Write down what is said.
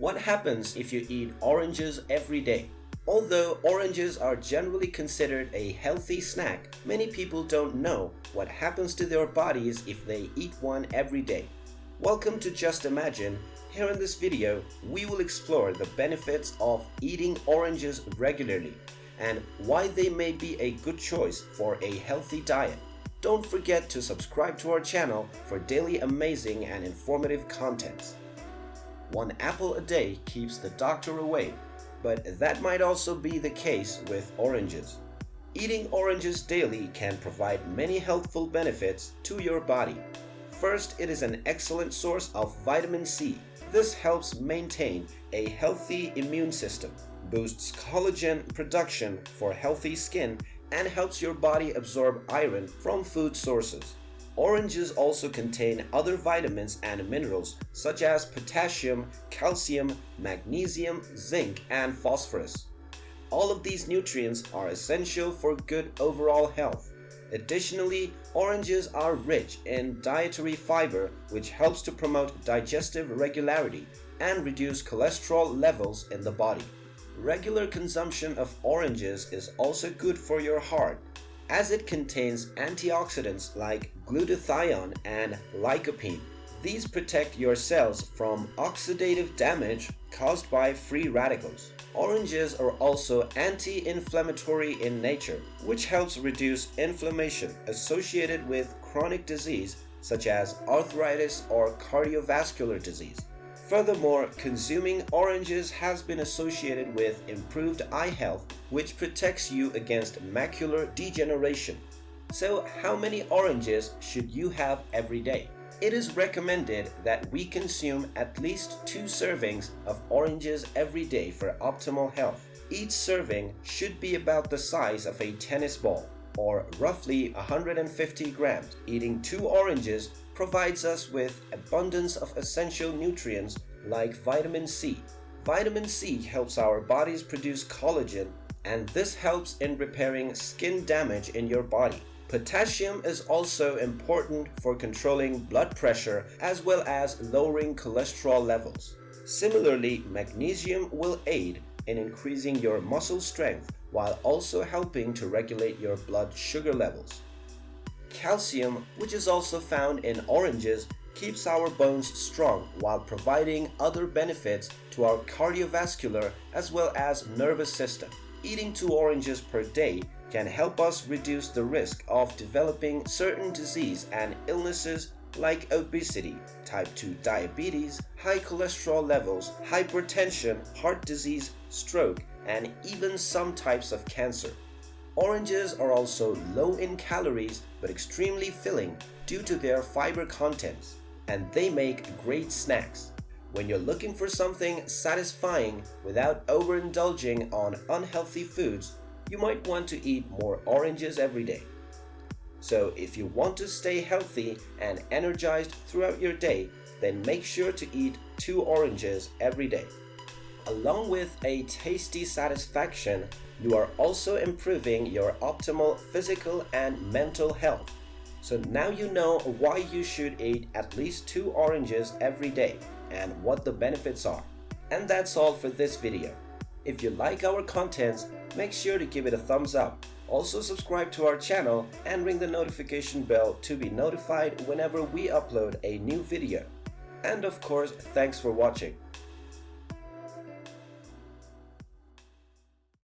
What happens if you eat oranges every day? Although oranges are generally considered a healthy snack, many people don't know what happens to their bodies if they eat one every day. Welcome to Just Imagine. Here in this video, we will explore the benefits of eating oranges regularly and why they may be a good choice for a healthy diet. Don't forget to subscribe to our channel for daily amazing and informative contents. One apple a day keeps the doctor away, but that might also be the case with oranges. Eating oranges daily can provide many healthful benefits to your body. First, it is an excellent source of vitamin C. This helps maintain a healthy immune system, boosts collagen production for healthy skin, and helps your body absorb iron from food sources. Oranges also contain other vitamins and minerals such as potassium, calcium, magnesium, zinc, and phosphorus. All of these nutrients are essential for good overall health. Additionally, oranges are rich in dietary fiber which helps to promote digestive regularity and reduce cholesterol levels in the body. Regular consumption of oranges is also good for your heart as it contains antioxidants like glutathione and lycopene. These protect your cells from oxidative damage caused by free radicals. Oranges are also anti-inflammatory in nature, which helps reduce inflammation associated with chronic disease such as arthritis or cardiovascular disease. Furthermore, consuming oranges has been associated with improved eye health, which protects you against macular degeneration. So how many oranges should you have every day? It is recommended that we consume at least two servings of oranges every day for optimal health. Each serving should be about the size of a tennis ball, or roughly 150 grams. Eating two oranges provides us with abundance of essential nutrients like vitamin C. Vitamin C helps our bodies produce collagen and this helps in repairing skin damage in your body. Potassium is also important for controlling blood pressure as well as lowering cholesterol levels. Similarly, magnesium will aid in increasing your muscle strength while also helping to regulate your blood sugar levels. Calcium, which is also found in oranges, keeps our bones strong while providing other benefits to our cardiovascular as well as nervous system. Eating two oranges per day can help us reduce the risk of developing certain disease and illnesses like obesity, type 2 diabetes, high cholesterol levels, hypertension, heart disease, stroke, and even some types of cancer. Oranges are also low in calories but extremely filling due to their fiber contents, and they make great snacks. When you're looking for something satisfying without overindulging on unhealthy foods, you might want to eat more oranges every day. So if you want to stay healthy and energized throughout your day, then make sure to eat two oranges every day. Along with a tasty satisfaction, you are also improving your optimal physical and mental health. So now you know why you should eat at least two oranges every day and what the benefits are. And that's all for this video. If you like our contents, make sure to give it a thumbs up. Also subscribe to our channel and ring the notification bell to be notified whenever we upload a new video. And of course, thanks for watching.